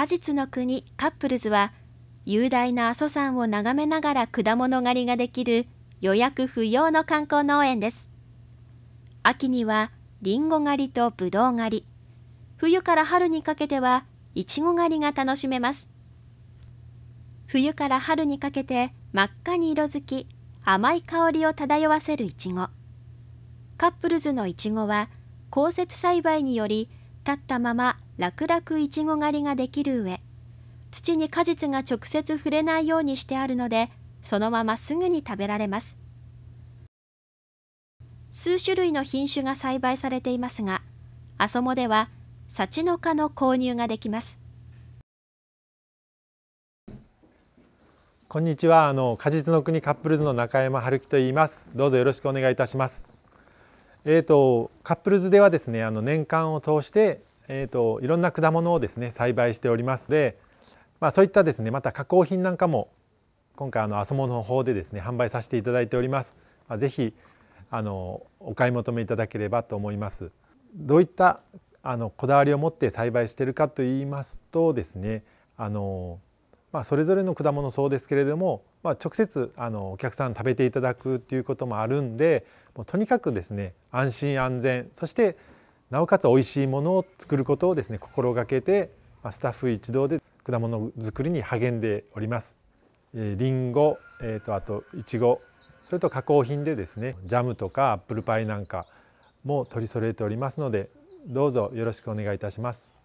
果実の国カップルズは雄大な阿蘇山を眺めながら果物狩りができる予約不要の観光農園です。秋にはりんご狩りとぶどう狩り。冬から春にかけてはいちご狩りが楽しめます。冬から春にかけて真っ赤に色づき甘い香りを漂わせるいちごカップルズのいちごは降雪栽培により立ったまま楽々いちご狩りができる上土に果実が直接触れないようにしてあるのでそのまますぐに食べられます。数種類の品種が栽培されていますが阿蘇モでは幸の花の購入ができます。こんにちは。あの果実の国カップルズの中山春樹と言います。どうぞよろしくお願いいたします。えーと、カップルズではですねあの年間を通して、えーと、いろんな果物をですね栽培しておりますで、まあ、そういったですねまた加工品なんかも今回あのアソモの方でですね販売させていただいております。まあ、ぜひあのお買い求めいただければと思います。どういったあのこだわりを持って栽培しているかといいますとですねあのまあ、それぞれの果物そうですけれども、まあ、直接あのお客さん食べていただくっていうこともあるんでもうとにかくですね安心安全そしてなおかつ美味しいものを作ることをですね心がけて、スタッフ一同で果物作りに励んでおります。えー、リンゴ、えーと、あとイチゴそれと加工品でですねジャムとかアップルパイなんかも取り揃えておりますのでどうぞよろしくお願いいたします。